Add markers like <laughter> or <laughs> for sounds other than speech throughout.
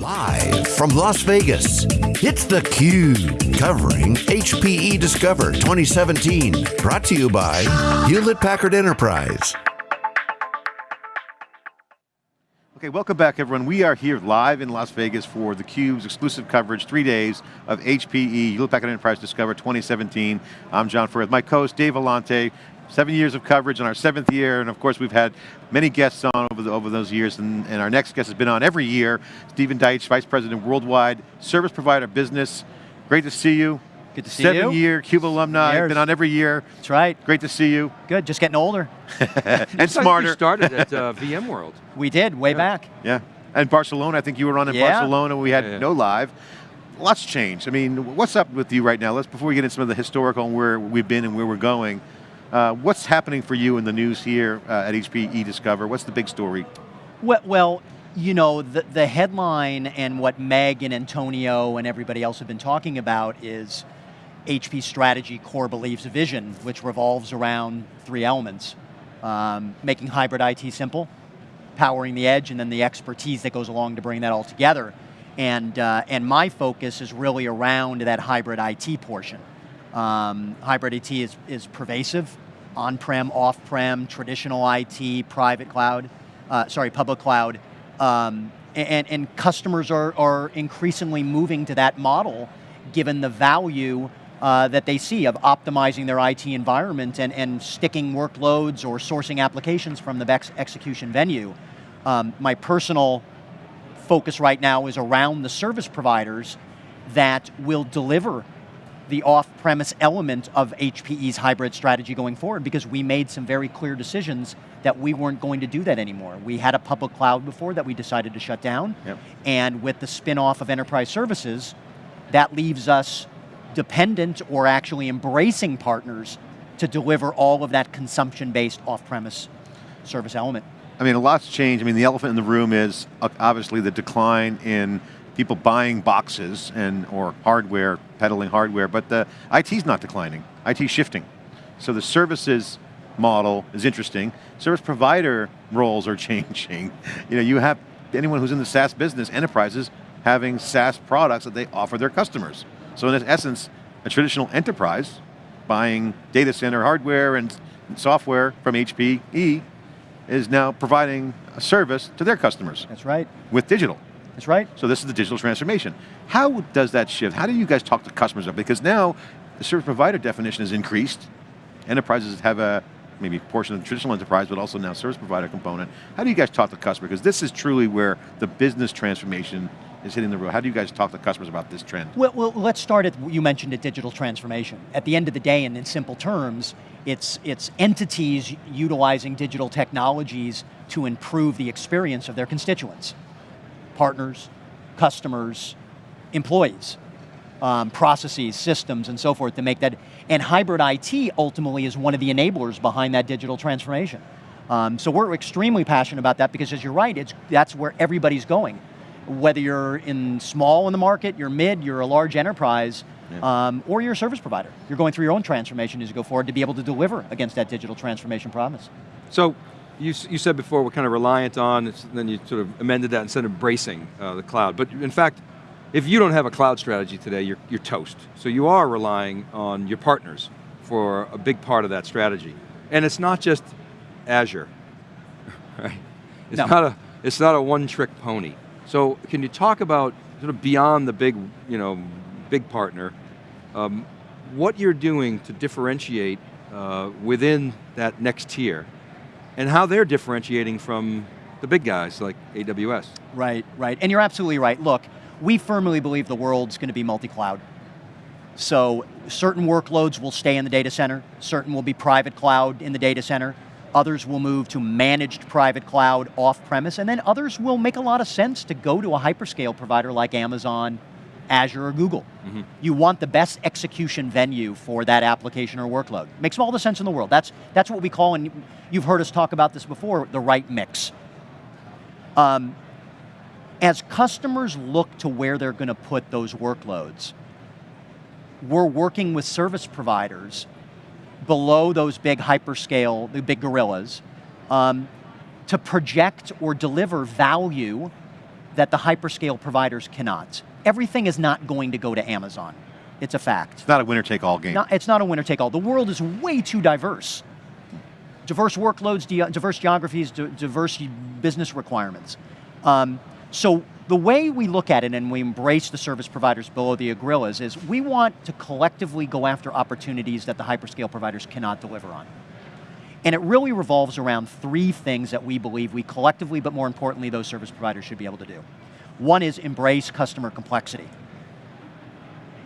Live from Las Vegas, it's theCUBE, covering HPE Discover 2017. Brought to you by Hewlett Packard Enterprise. Okay, welcome back everyone. We are here live in Las Vegas for theCUBE's exclusive coverage, three days of HPE, Hewlett Packard Enterprise Discover 2017. I'm John Furrier, my co-host Dave Vellante, seven years of coverage in our seventh year, and of course we've had many guests on over, the, over those years, and, and, our next guest has been on every year, Stephen Dietch, Vice President Worldwide Service Provider Business. Great to see you. Good to see Seven you. Seven year CUBE alumni, Years. been on every year. That's right. Great to see you. Good, just getting older. <laughs> <laughs> and smarter. You started at uh, <laughs> VMworld. We did, way Yeah. back. Yeah, and Barcelona, I think you were on in Yeah. Barcelona, we had Yeah, yeah. no live. Lots changed. I mean, what's up with you right now? Let's, before we get into some of the historical and where we've been and where we're going, uh, what's happening for you in the news here uh, at HPE Discover? What's the big story? Well, well you know, the, the headline and what Meg and Antonio and everybody else have been talking about is HP strategy, core beliefs, vision, which revolves around three elements. Um, making hybrid IT simple, powering the edge, and then the expertise that goes along to bring that all together. And, uh, and my focus is really around that hybrid IT portion. Um, hybrid IT is, is pervasive, on-prem, off-prem, traditional IT, private cloud, uh, sorry, public cloud. Um, and, and customers are, are increasingly moving to that model given the value uh, that they see of optimizing their IT environment and, and sticking workloads or sourcing applications from the ex execution venue. Um, my personal focus right now is around the service providers that will deliver the off-premise element of HPE's hybrid strategy going forward because we made some very clear decisions that we weren't going to do that anymore. We had a public cloud before that we decided to shut down, Yep. and with the spin-off of enterprise services, that leaves us dependent or actually embracing partners to deliver all of that consumption-based off-premise service element. I mean, a lot's changed. I mean, the elephant in the room is uh, obviously the decline in people buying boxes and or hardware, peddling hardware, but the IT's not declining. IT's shifting. So the services model is interesting. Service provider roles are <laughs> changing. You know, you have anyone who's in the SaaS business, enterprises, having SaaS products that they offer their customers. So in essence, a traditional enterprise buying data center hardware and software from HPE is now providing a service to their customers That's right, with digital. That's right. So this is the digital transformation. How does that shift? How do you guys talk to customers? About because now the service provider definition has increased. Enterprises have a maybe portion of traditional enterprise, but also now service provider component. How do you guys talk to customers? Because this is truly where the business transformation is hitting the road. How do you guys talk to customers about this trend? Well, well, let's start at, you mentioned a digital transformation. At the end of the day, and in simple terms, it's, it's entities utilizing digital technologies to improve the experience of their constituents. Partners, customers, employees, um, processes, systems, and so forth to make that, and hybrid IT ultimately is one of the enablers behind that digital transformation. Um, so we're extremely passionate about that because as you're right, it's, that's where everybody's going. Whether you're in small in the market, you're mid, you're a large enterprise, um, or you're a service provider. You're going through your own transformation as you go forward to be able to deliver against that digital transformation promise. So, you, you said before we're kind of reliant on, it's- then you sort of amended that instead of embracing uh, the cloud. But in fact, if you don't have a cloud strategy today, you're, you're toast. So you are relying on your partners for a big part of that strategy. And it's not just Azure, <laughs> right? It's No. not a, it's not a one-trick pony. So can you talk about sort of beyond the big, you know, big partner, um, what you're doing to differentiate uh, within that next tier, and how they're differentiating from the big guys like AWS. Right, right, and you're absolutely right. Look, we firmly believe the world's going to be multi-cloud. So certain workloads will stay in the data center, certain will be private cloud in the data center, others will move to managed private cloud off-premise, and then others will make a lot of sense to go to a hyperscale provider like Amazon, Azure, or Google. You want the best execution venue for that application or workload. Makes all the sense in the world. That's, that's what we call, and you've heard us talk about this before, the right mix. Um, as customers look to where they're going to put those workloads, we're working with service providers below those big hyperscale, the big gorillas, um, to project or deliver value that the hyperscale providers cannot. Everything is not going to go to Amazon. It's a fact. It's not a winner take all game. Not, it's not a winner take all. The world is way too diverse. Diverse workloads, diverse geographies, diverse business requirements. Um, so the way we look at it and we embrace the service providers below the gorillas is we want to collectively go after opportunities that the hyperscale providers cannot deliver on. And it really revolves around three things that we believe we collectively, but more importantly, those service providers should be able to do. One is embrace customer complexity.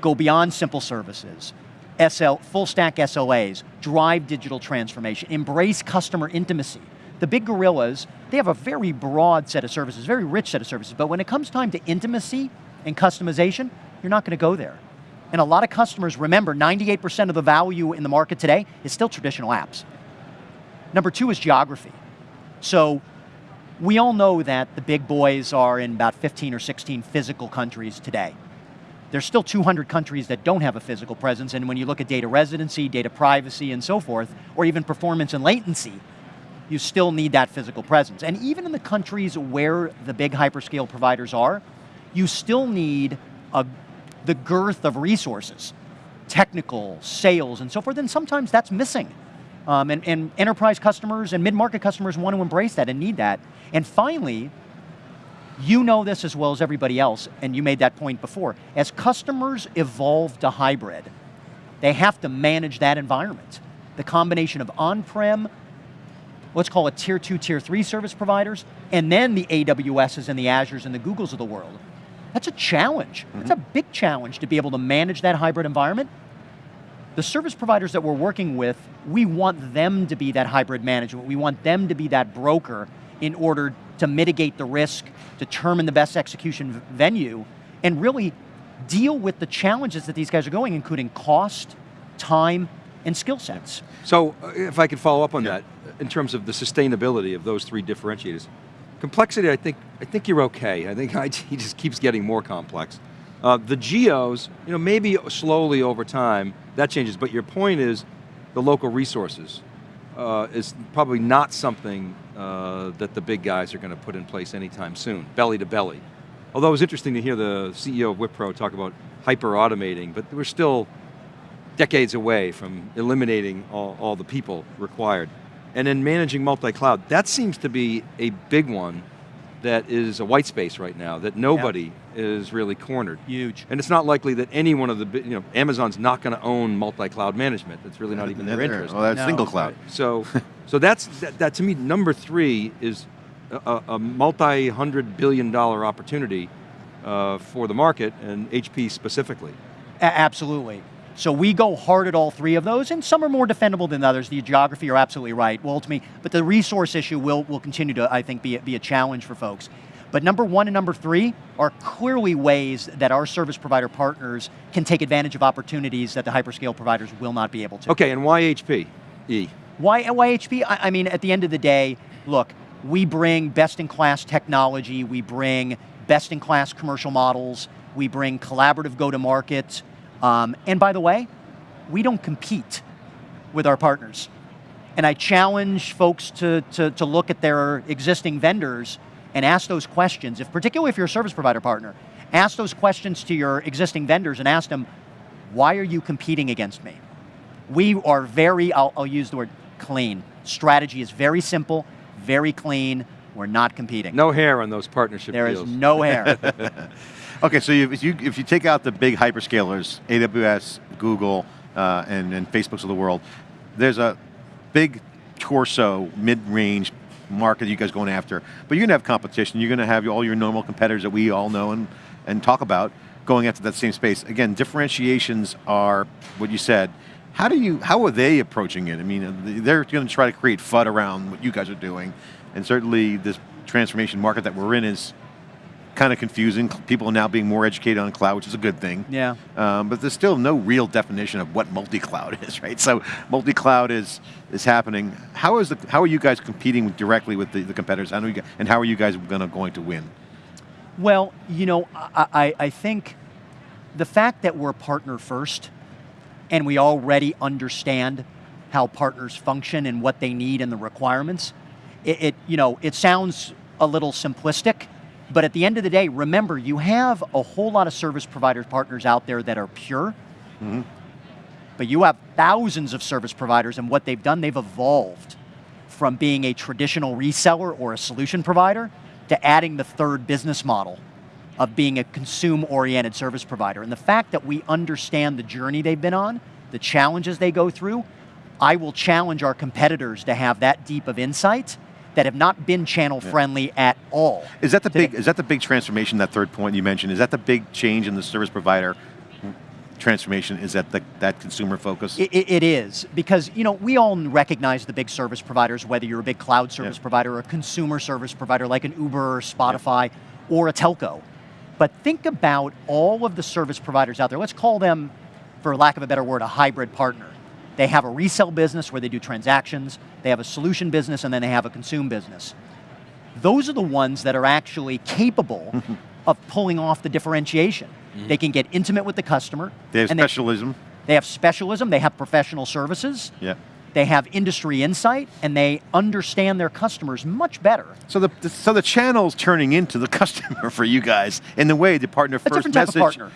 Go beyond simple services. SL, full stack SLAs, drive digital transformation, embrace customer intimacy. The big gorillas, they have a very broad set of services, very rich set of services, but when it comes time to intimacy and customization, you're not going to go there. And a lot of customers, remember, 98% of the value in the market today is still traditional apps. Number two is geography. So we all know that the big boys are in about 15 or 16 physical countries today. There's still 200 countries that don't have a physical presence, and when you look at data residency, data privacy, and so forth, or even performance and latency, you still need that physical presence. And even in the countries where the big hyperscale providers are, you still need a, the girth of resources, technical, sales, and so forth, and sometimes that's missing. Um, and, and enterprise customers and mid-market customers want to embrace that and need that. And finally, you know this as well as everybody else, and you made that point before. As customers evolve to hybrid, they have to manage that environment. The combination of on-prem, let's call it tier two, tier three service providers, and then the AWSs and the Azures and the Googles of the world. That's a challenge. Mm -hmm. It's a big challenge to be able to manage that hybrid environment the service providers that we're working with, we want them to be that hybrid management. We want them to be that broker in order to mitigate the risk, determine the best execution venue, and really deal with the challenges that these guys are going, including cost, time, and skill sets. So, uh, if I could follow up on yeah. that, in terms of the sustainability of those three differentiators. Complexity, I think, I think you're okay. I think <laughs> IT just keeps getting more complex. Uh, the geos, you know, maybe slowly over time, that changes, but your point is the local resources uh, is probably not something uh, that the big guys are going to put in place anytime soon, belly to belly. Although it was interesting to hear the CEO of Wipro talk about hyper automating, but we're still decades away from eliminating all, all the people required. And then managing multi-cloud, that seems to be a big one that is a white space right now, that nobody is really cornered. Huge. And it's not likely that any one of the, you know, Amazon's not going to own multi-cloud management. That's really not even their interest. Well, that's no. single cloud. So, <laughs> so that's, that, that, to me, number three is a, a multi-hundred billion dollar opportunity uh, for the market and HP specifically. A absolutely. So we go hard at all three of those, and some are more defendable than others. The geography, you're absolutely right. Well, to me, but the resource issue will, will continue to, I think, be a, be a challenge for folks. But number one and number three are clearly ways that our service provider partners can take advantage of opportunities that the hyperscale providers will not be able to. Okay, and why HP? E. Why, why HP? I, I mean, at the end of the day, look, we bring best-in-class technology, we bring best-in-class commercial models, we bring collaborative go-to-market, um, and by the way, we don't compete with our partners. And I challenge folks to, to, to look at their existing vendors and ask those questions, if, particularly if you're a service provider partner, ask those questions to your existing vendors and ask them, why are you competing against me? We are very, I'll, I'll use the word clean. Strategy is very simple, very clean, we're not competing. No hair on those partnership there deals. There is no hair. <laughs> Okay, so if you, if you take out the big hyperscalers, AWS, Google, uh, and, and Facebooks of the world, there's a big torso, mid-range market you guys going after, but you're going to have competition, you're going to have all your normal competitors that we all know and, and talk about going after that same space. Again, differentiations are what you said. How do you, how are they approaching it? I mean, they're going to try to create FUD around what you guys are doing, and certainly this transformation market that we're in is kind of confusing. People are now being more educated on cloud, which is a good thing. Yeah. Um, but there's still no real definition of what multi-cloud <laughs> is, right? So multi-cloud is is happening. How is the how are you guys competing directly with the, the competitors? How you, and how are you guys gonna going to win? Well, you know, I, I, I think the fact that we're partner first, and we already understand how partners function and what they need and the requirements, it, it you know it sounds a little simplistic But at the end of the day, remember, you have a whole lot of service provider partners out there that are pure, mm-hmm. but you have thousands of service providers, and what they've done, they've evolved from being a traditional reseller or a solution provider to adding the third business model of being a consume-oriented service provider. And the fact that we understand the journey they've been on, the challenges they go through, I will challenge our competitors to have that deep of insight that have not been channel friendly at all. Is that the today. big? Is that the big transformation? That third point you mentioned. Is that the big change in the service provider transformation? Is that the, that consumer focus? It, it- is, because you know, we all recognize the big service providers, whether you're a big cloud service Yeah. provider or a consumer service provider like an Uber or Spotify or a telco. But think about all of the service providers out there. Let's call them, for lack of a better word, a hybrid partner. They have a resell business where they do transactions, they have a solution business, and then they have a consume business. Those are the ones that are actually capable <laughs> of pulling off the differentiation. Mm-hmm. They can get intimate with the customer. they have specialism. they have specialism, they have professional services, yeah. they have industry insight, and they understand their customers much better. So the, the so the channel's turning into the <laughs> customer for you guys in the way the partner first. A first different type message. of partner.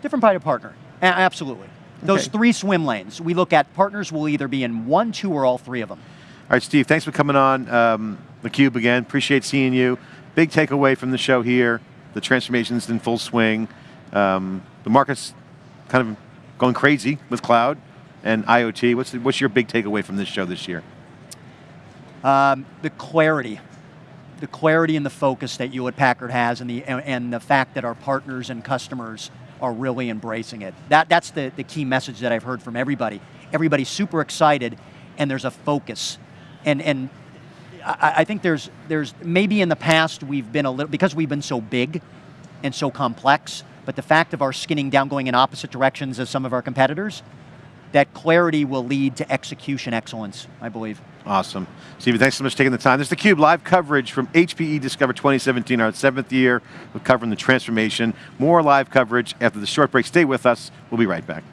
Different type of partner. A- absolutely. Those Okay. three swim lanes, we look at partners will either be in one, two, or all three of them. All right, Steve, thanks for coming on um, theCUBE again. Appreciate seeing you. Big takeaway from the show here, the transformation's in full swing. Um, the market's kind of going crazy with cloud and IoT. What's, the, what's your big takeaway from this show this year? Um, the clarity, the clarity and the focus that Hewlett Packard has, and the and, and the fact that our partners and customers are really embracing it. That that's the the key message that I've heard from everybody. Everybody's super excited, and there's a focus, and and. I, I think there's there's maybe in the past we've been a little because we've been so big and so complex, but the fact of our skinning down going in opposite directions as some of our competitors, that clarity will lead to execution excellence, I believe. Awesome. Stevie, thanks so much for taking the time. This is theCUBE live coverage from HPE Discover 2017, our seventh year. We're covering the transformation. More live coverage after the short break. Stay with us. We'll be right back.